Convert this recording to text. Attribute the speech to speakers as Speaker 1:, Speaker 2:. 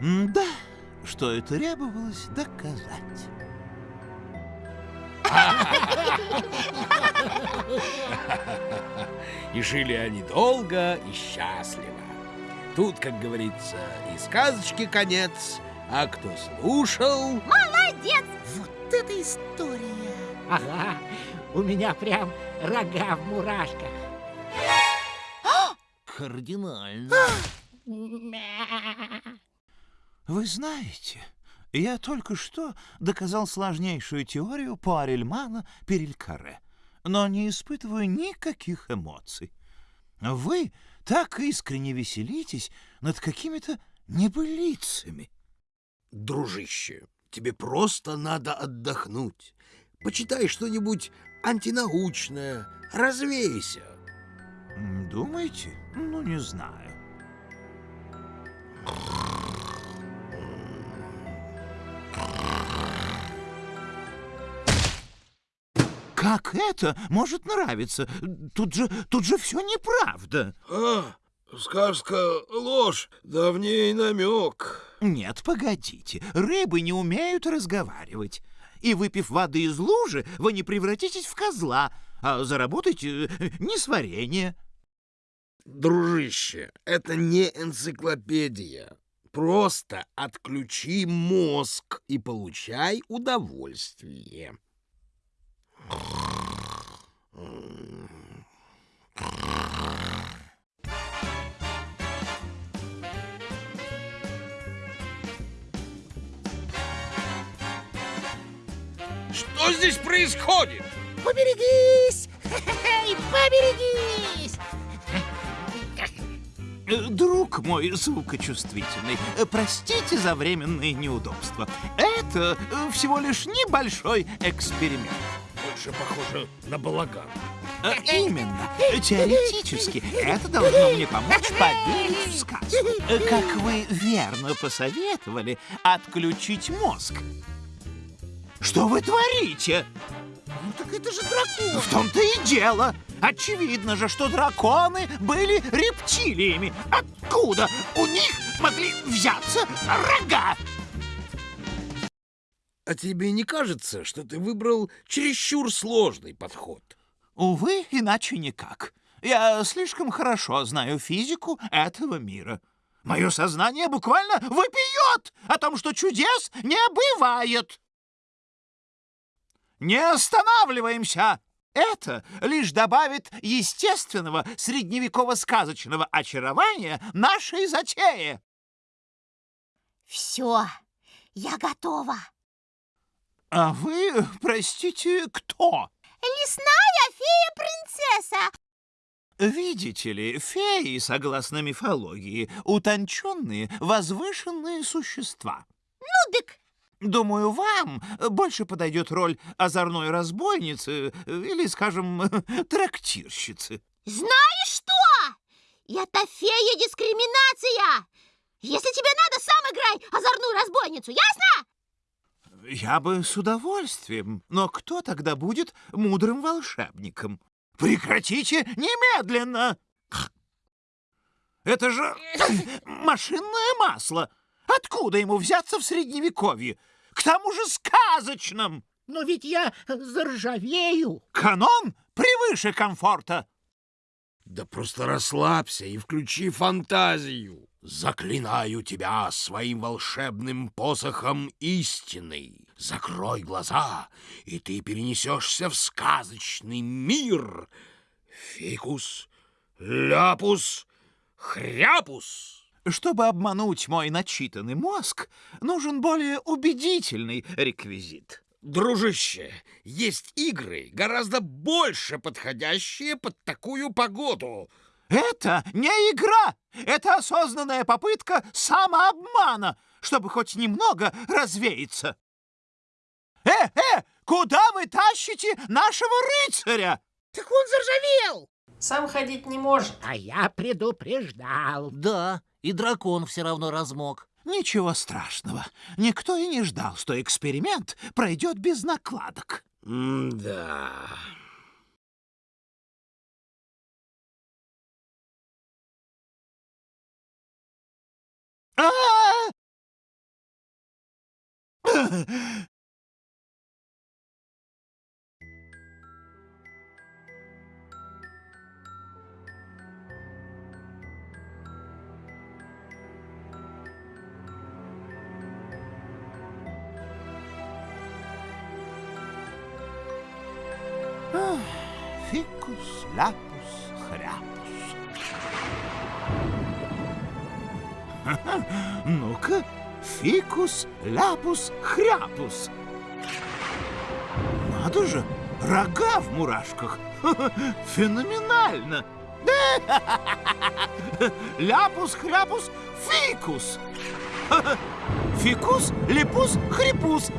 Speaker 1: Да, что и требовалось доказать.
Speaker 2: И жили они долго и счастливо. Тут, как говорится, и сказочки конец, а кто слушал...
Speaker 3: Молодец!
Speaker 4: Вот это история!
Speaker 5: Ага, у меня прям рога в мурашках.
Speaker 1: Кардинально. Вы знаете, я только что доказал сложнейшую теорию Пуарельмана Перелькаре, но не испытываю никаких эмоций. Вы так искренне веселитесь над какими-то небылицами.
Speaker 2: Дружище, тебе просто надо отдохнуть. Почитай что-нибудь антинаучное, развейся.
Speaker 1: Думаете? Ну, не знаю. Как это может нравиться? Тут же, тут же все неправда.
Speaker 2: А, сказка ложь, давней намек.
Speaker 1: Нет, погодите, рыбы не умеют разговаривать. И выпив воды из лужи, вы не превратитесь в козла, а заработаете э, несварение.
Speaker 2: Дружище, это не энциклопедия. Просто отключи мозг и получай удовольствие. Что здесь происходит?
Speaker 4: Поберегись! Поберегись!
Speaker 1: Друг мой звукочувствительный, простите за временные неудобства. Это всего лишь небольшой эксперимент.
Speaker 2: Больше похоже на балаган.
Speaker 1: А Именно. Теоретически это должно мне помочь поверить в сказку. Как вы верно посоветовали, отключить мозг. Что вы творите?
Speaker 4: Ну так это же дракон!
Speaker 1: В том-то и дело. Очевидно же, что драконы были рептилиями. Откуда у них могли взяться рога?
Speaker 2: А тебе не кажется, что ты выбрал чересчур сложный подход?
Speaker 1: Увы, иначе никак. Я слишком хорошо знаю физику этого мира. Мое сознание буквально вопиет о том, что чудес не бывает. Не останавливаемся! Это лишь добавит естественного средневеково-сказочного очарования нашей затее.
Speaker 3: Все, я готова.
Speaker 1: А вы, простите, кто?
Speaker 3: Лесная фея-принцесса.
Speaker 1: Видите ли, феи, согласно мифологии, утонченные, возвышенные существа.
Speaker 3: Ну, дык,
Speaker 1: Думаю, вам больше подойдет роль озорной разбойницы э, или, скажем, трактирщицы.
Speaker 3: знаешь что? Это фея-дискриминация. Если тебе надо, сам играй озорную разбойницу, ясно?
Speaker 1: Я бы с удовольствием, но кто тогда будет мудрым волшебником? Прекратите немедленно! Это же машинное масло! Откуда ему взяться в средневековье? К тому же сказочном!
Speaker 5: Но ведь я заржавею.
Speaker 1: Канон превыше комфорта!
Speaker 2: Да просто расслабься и включи фантазию. Заклинаю тебя своим волшебным посохом истины. Закрой глаза, и ты перенесешься в сказочный мир. Фикус, ляпус, хряпус.
Speaker 1: Чтобы обмануть мой начитанный мозг, нужен более убедительный реквизит.
Speaker 2: Дружище, есть игры, гораздо больше подходящие под такую погоду.
Speaker 1: Это не игра! Это осознанная попытка самообмана, чтобы хоть немного развеяться. Э, э, куда вы тащите нашего рыцаря?
Speaker 4: Так он заржавел!
Speaker 6: Сам ходить не может.
Speaker 5: А я предупреждал.
Speaker 4: Да, и дракон все равно размок.
Speaker 1: Ничего страшного. Никто и не ждал, что эксперимент пройдет без накладок.
Speaker 2: Да.
Speaker 1: А, Фикус, ляпус, хряпус. Ну-ка, фикус, ляпус, хряпус. Надо же, рога в мурашках. Феноменально. Ляпус, хряпус, фикус. Фикус, липус, хрипус.